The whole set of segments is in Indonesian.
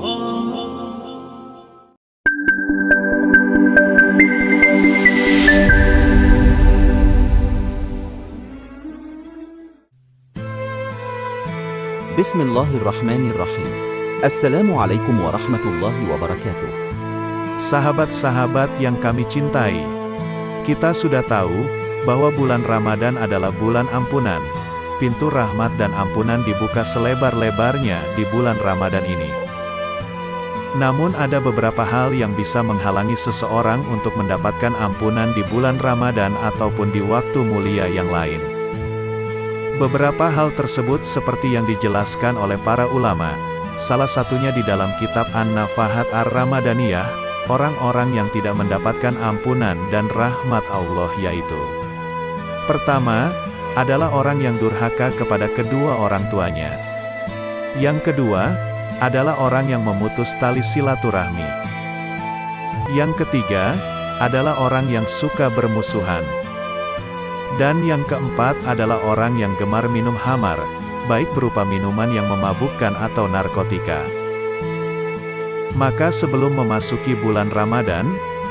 بسم الله الرحمن الرحيم Assalamualaikum warahmatullahi wabarakatuh. Sahabat-sahabat yang kami cintai Kita sudah tahu bahwa bulan Ramadan adalah bulan ampunan. Pintu rahmat dan ampunan dibuka selebar-lebarnya di bulan Ramadan ini. Namun ada beberapa hal yang bisa menghalangi seseorang untuk mendapatkan ampunan di bulan Ramadan ataupun di waktu mulia yang lain. Beberapa hal tersebut seperti yang dijelaskan oleh para ulama, salah satunya di dalam kitab An-Nafahat Ar-Ramadaniyah, orang-orang yang tidak mendapatkan ampunan dan rahmat Allah yaitu Pertama, adalah orang yang durhaka kepada kedua orang tuanya. Yang kedua, adalah orang yang memutus tali silaturahmi. Yang ketiga, adalah orang yang suka bermusuhan. Dan yang keempat adalah orang yang gemar minum hamar, baik berupa minuman yang memabukkan atau narkotika. Maka sebelum memasuki bulan Ramadan,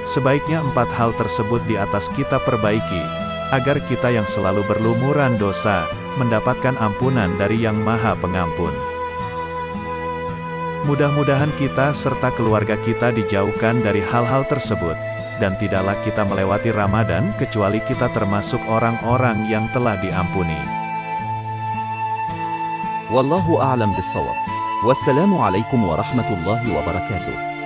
sebaiknya empat hal tersebut di atas kita perbaiki, agar kita yang selalu berlumuran dosa, mendapatkan ampunan dari Yang Maha Pengampun. Mudah-mudahan kita serta keluarga kita dijauhkan dari hal-hal tersebut, dan tidaklah kita melewati Ramadan kecuali kita termasuk orang-orang yang telah diampuni. Wallahu a'lam bissawab. Wassalamualaikum warahmatullahi wabarakatuh.